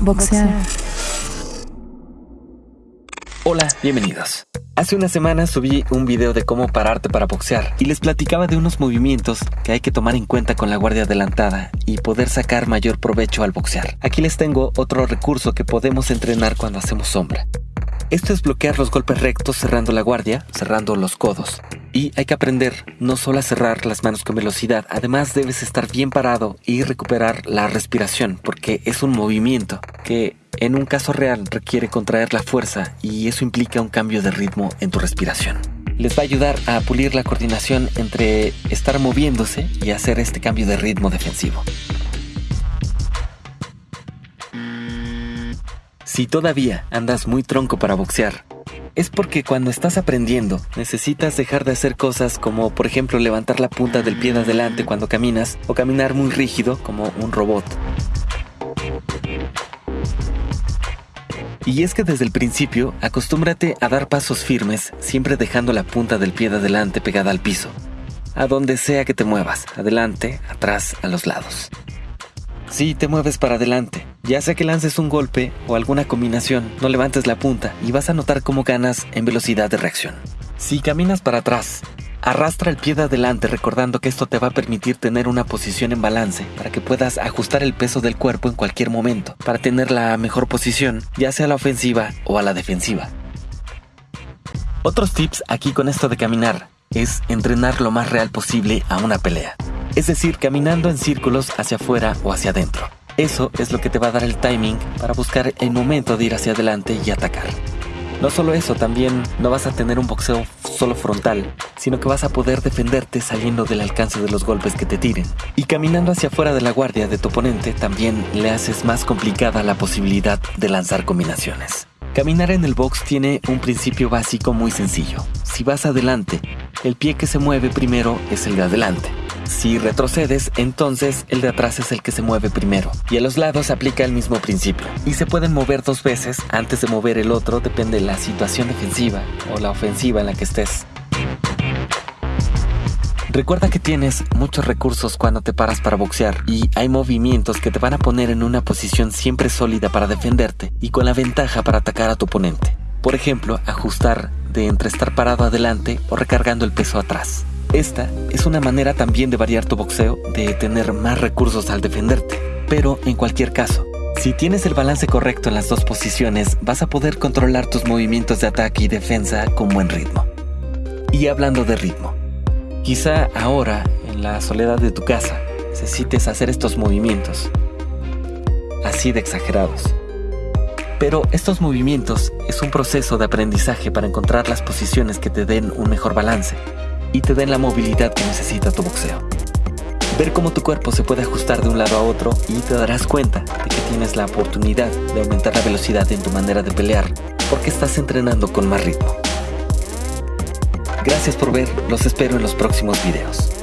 Boxear. Hola, bienvenidos. Hace una semana subí un video de cómo pararte para boxear y les platicaba de unos movimientos que hay que tomar en cuenta con la guardia adelantada y poder sacar mayor provecho al boxear. Aquí les tengo otro recurso que podemos entrenar cuando hacemos sombra. Esto es bloquear los golpes rectos cerrando la guardia, cerrando los codos. Y hay que aprender no solo a cerrar las manos con velocidad, además debes estar bien parado y recuperar la respiración, porque es un movimiento que en un caso real requiere contraer la fuerza y eso implica un cambio de ritmo en tu respiración. Les va a ayudar a pulir la coordinación entre estar moviéndose y hacer este cambio de ritmo defensivo. Si todavía andas muy tronco para boxear, es porque cuando estás aprendiendo necesitas dejar de hacer cosas como por ejemplo levantar la punta del pie de adelante cuando caminas o caminar muy rígido como un robot. Y es que desde el principio acostúmbrate a dar pasos firmes siempre dejando la punta del pie de adelante pegada al piso, a donde sea que te muevas, adelante, atrás, a los lados. Si te mueves para adelante, ya sea que lances un golpe o alguna combinación, no levantes la punta y vas a notar cómo ganas en velocidad de reacción. Si caminas para atrás, arrastra el pie de adelante recordando que esto te va a permitir tener una posición en balance para que puedas ajustar el peso del cuerpo en cualquier momento para tener la mejor posición, ya sea a la ofensiva o a la defensiva. Otros tips aquí con esto de caminar es entrenar lo más real posible a una pelea es decir, caminando en círculos hacia afuera o hacia adentro. Eso es lo que te va a dar el timing para buscar el momento de ir hacia adelante y atacar. No solo eso, también no vas a tener un boxeo solo frontal, sino que vas a poder defenderte saliendo del alcance de los golpes que te tiren. Y caminando hacia afuera de la guardia de tu oponente también le haces más complicada la posibilidad de lanzar combinaciones. Caminar en el box tiene un principio básico muy sencillo. Si vas adelante, el pie que se mueve primero es el de adelante. Si retrocedes, entonces el de atrás es el que se mueve primero. Y a los lados aplica el mismo principio. Y se pueden mover dos veces antes de mover el otro, depende de la situación defensiva o la ofensiva en la que estés. Recuerda que tienes muchos recursos cuando te paras para boxear y hay movimientos que te van a poner en una posición siempre sólida para defenderte y con la ventaja para atacar a tu oponente. Por ejemplo, ajustar de entre estar parado adelante o recargando el peso atrás. Esta es una manera también de variar tu boxeo, de tener más recursos al defenderte. Pero en cualquier caso, si tienes el balance correcto en las dos posiciones, vas a poder controlar tus movimientos de ataque y defensa con buen ritmo. Y hablando de ritmo, quizá ahora, en la soledad de tu casa, necesites hacer estos movimientos, así de exagerados. Pero estos movimientos es un proceso de aprendizaje para encontrar las posiciones que te den un mejor balance y te den la movilidad que necesita tu boxeo. Ver cómo tu cuerpo se puede ajustar de un lado a otro y te darás cuenta de que tienes la oportunidad de aumentar la velocidad en tu manera de pelear porque estás entrenando con más ritmo. Gracias por ver, los espero en los próximos videos.